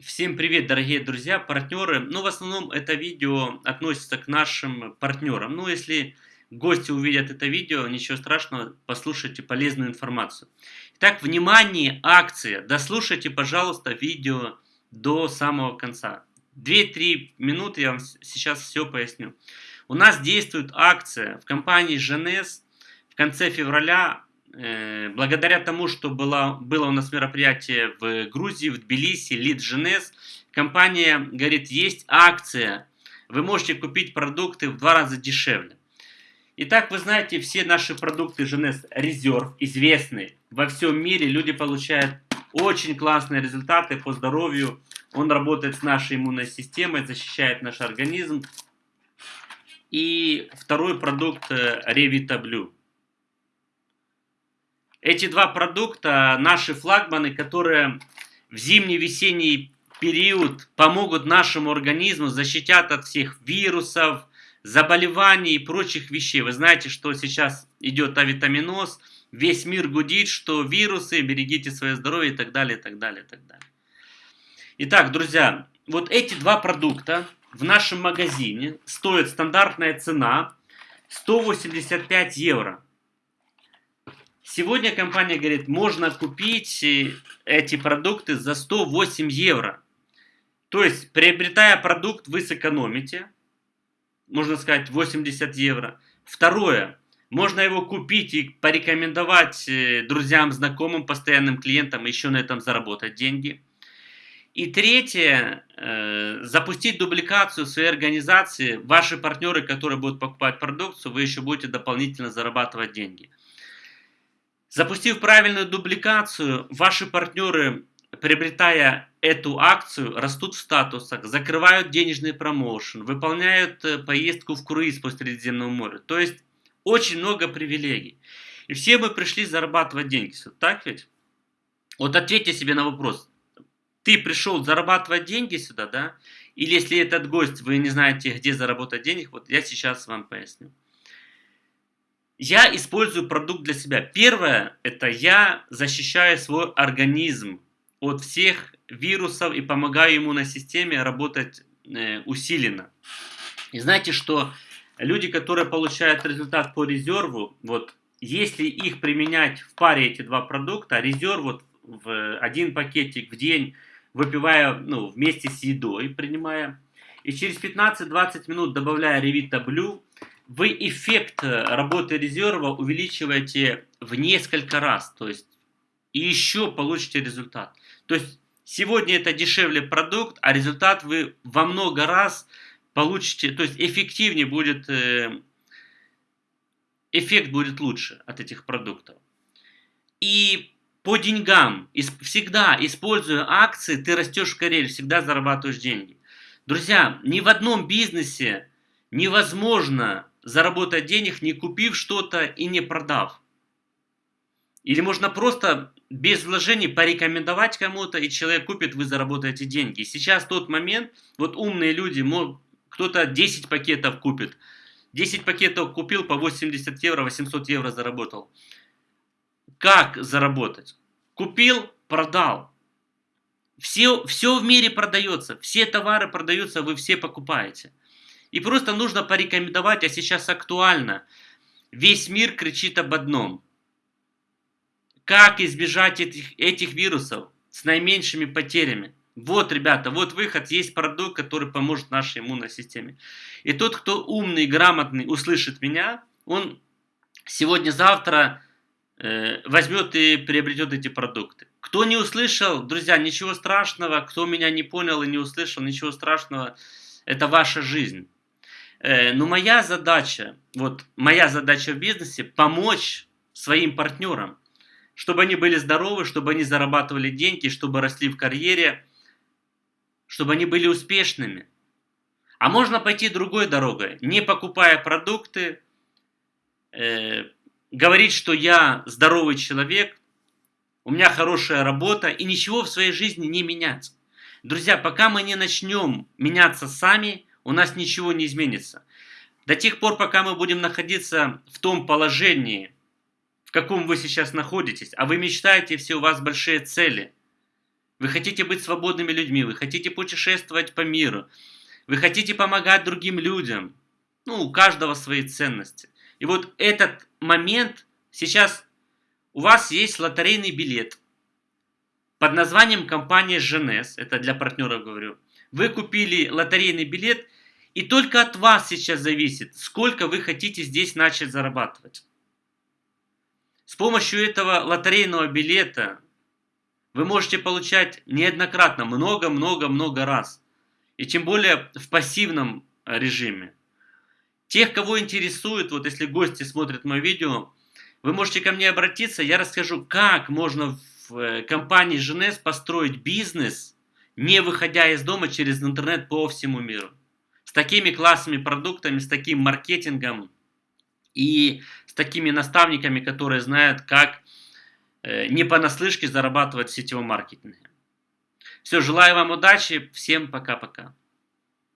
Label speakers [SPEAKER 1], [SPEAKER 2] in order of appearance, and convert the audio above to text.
[SPEAKER 1] Всем привет, дорогие друзья, партнеры. Ну, в основном это видео относится к нашим партнерам. Ну, если гости увидят это видео, ничего страшного, послушайте полезную информацию. Итак, внимание, акция. Дослушайте, пожалуйста, видео до самого конца. 2-3 минуты я вам сейчас все поясню. У нас действует акция в компании Женес в конце февраля благодаря тому, что было, было у нас мероприятие в Грузии, в Тбилиси, Лид Женес, компания говорит, есть акция, вы можете купить продукты в два раза дешевле. Итак, вы знаете, все наши продукты Женес Резерв известны во всем мире, люди получают очень классные результаты по здоровью, он работает с нашей иммунной системой, защищает наш организм. И второй продукт Revita Blue. Эти два продукта наши флагманы, которые в зимний-весенний период помогут нашему организму, защитят от всех вирусов, заболеваний и прочих вещей. Вы знаете, что сейчас идет авитаминоз, весь мир гудит, что вирусы, берегите свое здоровье и так далее, и так далее, и так далее. Итак, друзья, вот эти два продукта в нашем магазине стоят стандартная цена 185 евро. Сегодня компания говорит, можно купить э, эти продукты за 108 евро. То есть, приобретая продукт, вы сэкономите, можно сказать, 80 евро. Второе, можно его купить и порекомендовать э, друзьям, знакомым, постоянным клиентам, еще на этом заработать деньги. И третье, э, запустить дубликацию своей организации. Ваши партнеры, которые будут покупать продукцию, вы еще будете дополнительно зарабатывать деньги. Запустив правильную дубликацию, ваши партнеры, приобретая эту акцию, растут в статусах, закрывают денежный промоушен, выполняют э, поездку в круиз по Средиземному морю. То есть очень много привилегий. И все мы пришли зарабатывать деньги. Так ведь? Вот ответьте себе на вопрос. Ты пришел зарабатывать деньги сюда, да? Или если этот гость, вы не знаете, где заработать денег, вот я сейчас вам поясню. Я использую продукт для себя. Первое, это я защищаю свой организм от всех вирусов и помогаю иммунной системе работать э, усиленно. И знаете, что люди, которые получают результат по резерву, вот если их применять в паре эти два продукта, резерв вот в один пакетик в день, выпивая ну, вместе с едой, принимая, и через 15-20 минут добавляя Blue, вы эффект э, работы резерва увеличиваете в несколько раз, то есть и еще получите результат. То есть сегодня это дешевле продукт, а результат вы во много раз получите, то есть эффективнее будет, э, эффект будет лучше от этих продуктов. И по деньгам, всегда используя акции, ты растешь в карьере, всегда зарабатываешь деньги. Друзья, ни в одном бизнесе невозможно заработать денег, не купив что-то и не продав. Или можно просто без вложений порекомендовать кому-то, и человек купит, вы заработаете деньги. Сейчас тот момент, вот умные люди, кто-то 10 пакетов купит. 10 пакетов купил по 80 евро, 800 евро заработал. Как заработать? Купил, продал. Все, все в мире продается, все товары продаются, вы все покупаете. И просто нужно порекомендовать, а сейчас актуально. Весь мир кричит об одном. Как избежать этих, этих вирусов с наименьшими потерями? Вот, ребята, вот выход, есть продукт, который поможет нашей иммунной системе. И тот, кто умный, грамотный, услышит меня, он сегодня-завтра э, возьмет и приобретет эти продукты. Кто не услышал, друзья, ничего страшного, кто меня не понял и не услышал, ничего страшного, это ваша жизнь. Э, но моя задача, вот моя задача в бизнесе помочь своим партнерам, чтобы они были здоровы, чтобы они зарабатывали деньги, чтобы росли в карьере, чтобы они были успешными. А можно пойти другой дорогой, не покупая продукты, э, говорить, что я здоровый человек, у меня хорошая работа и ничего в своей жизни не менять. Друзья, пока мы не начнем меняться сами, у нас ничего не изменится. До тех пор, пока мы будем находиться в том положении, в каком вы сейчас находитесь, а вы мечтаете, все у вас большие цели, вы хотите быть свободными людьми, вы хотите путешествовать по миру, вы хотите помогать другим людям. Ну, у каждого свои ценности. И вот этот момент сейчас у вас есть лотерейный билет под названием компания Женес, это для партнеров говорю. Вы купили лотерейный билет, и только от вас сейчас зависит, сколько вы хотите здесь начать зарабатывать. С помощью этого лотерейного билета вы можете получать неоднократно, много-много-много раз. И тем более в пассивном режиме. Тех, кого интересует, вот если гости смотрят мое видео, вы можете ко мне обратиться, я расскажу, как можно в э, компании Женес построить бизнес, не выходя из дома через интернет по всему миру. С такими классными продуктами, с таким маркетингом и с такими наставниками, которые знают, как э, не понаслышке зарабатывать в сетевом маркетинге. Все, желаю вам удачи, всем пока-пока.